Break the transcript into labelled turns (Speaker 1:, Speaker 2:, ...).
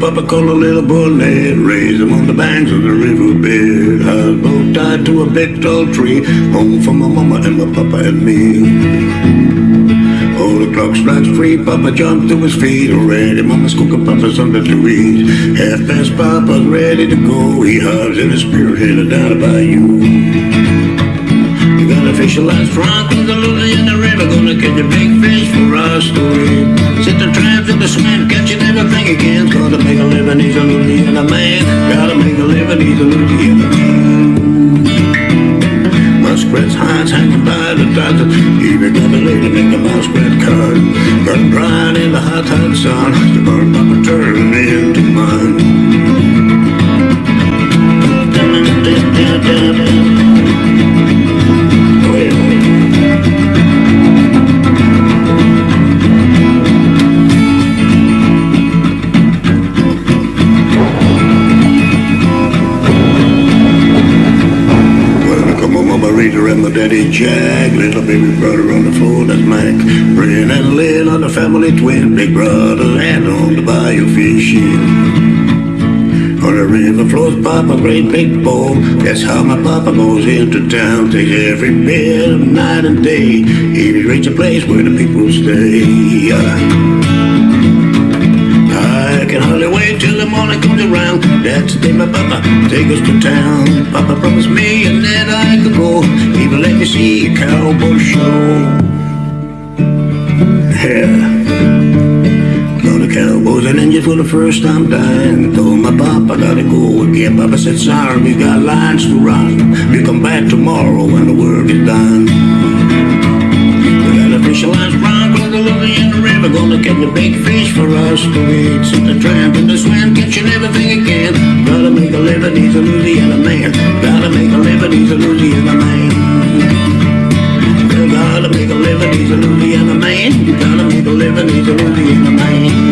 Speaker 1: papa called a little boy Ned. Raised him on the banks of the riverbed I was both tied to a big tall tree Home for my mama and my papa and me Oh, the clock strikes three, Papa jumped to his feet already. Mama's cooking Papa something to eat. Half past Papa's ready to go. He hugs in his spirit headed down the bayou. You got a fish last front with the the river. Gonna catch a big fish for us to eat. Set the traps in the cement, catching everything again. Gotta make a living, he's a Louisiana man. Gotta make a living, he's a Louisiana man. Daddy Jack. Little baby brother on the floor, that's Mac. Brian and Lynn are the family twin. Big brother and on the bayou fishing. On the river flows Papa, great big bowl. That's how my papa goes into town. Takes every bit of night and day. He reach a place where the people stay. I can hardly wait till the morning comes around. That's the day my papa take us to town. Papa promised me Me see a cowboy show. Yeah. Saw the cowboys and Indians for the first time dying. Told my papa I gotta go again. Papa said, sorry, we got lines to run. We come back tomorrow when the work is done. We got a fish lines run, lily in the river. Gonna catch a big fish for us to eat. Sit the tramp in the swim, catching everything again. living, he's a Louisiana man. You're gonna make a living, he's a Louisiana man.